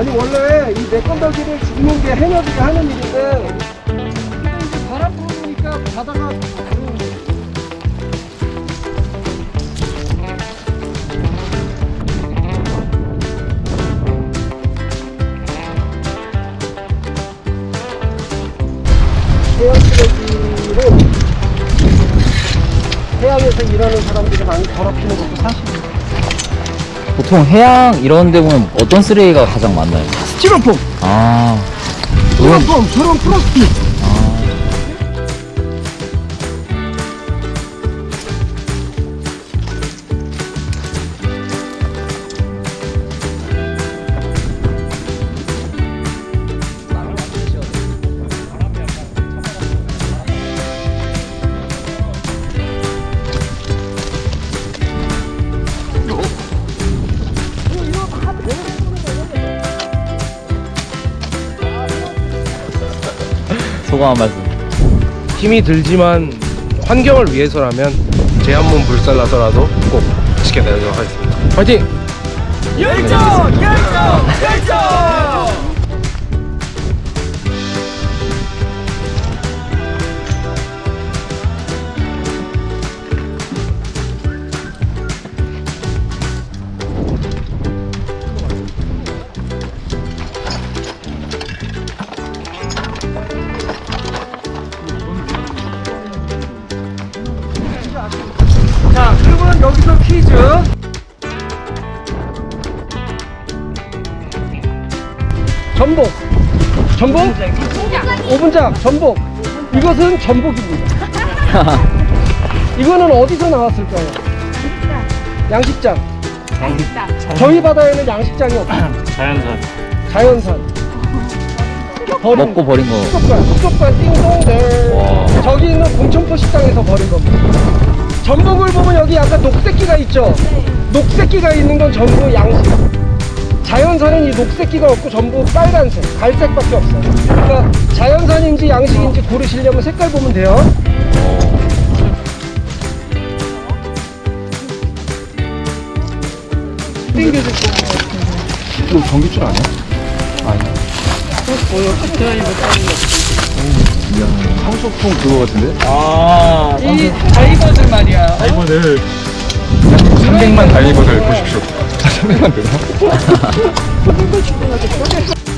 아니 원래 이 내건달기를 죽는 게 해녀들이 하는 일인데 해양 쓰레기로 해양에서 일하는 사람들이 많이 더럽히는 것도 사실이에요. 보통 해양 이런 데 보면 어떤 쓰레기가 가장 많나요? 스티로폼, 아. 스티로폼, 저런 플라스틱. 소감 한 말씀. 힘이 들지만 환경을 위해서라면 제 한몸 불살라서라도 꼭 지켜내도록 하겠습니다. 화이팅! 자, 퀴즈. 전복. 전복? 오분작, 전복. 이것은 전복입니다. 이거는 어디서 나왔을까요? 양식장. 저희 바다에는 양식장이 없어요. 자연산. 자연산. 버린 먹고 버린 거. 수족관, 수족관 띵동대. 와. 저기 있는 공천포 식당에서 버린 겁니다. 전복을 보면 여기 약간 녹색기가 있죠? 녹색기가 있는 건 전부 양식. 자연산은 이 녹색기가 없고 전부 빨간색, 갈색밖에 없어요. 그러니까 자연산인지 양식인지 고르시려면 색깔 보면 돼요. 땡겨질 거 이거 전기줄 아니야? 황소통 그거 같은데? 아. 이 다이버들 말이야. 다이버들 300만 다이버들 보십시오 300만 되나?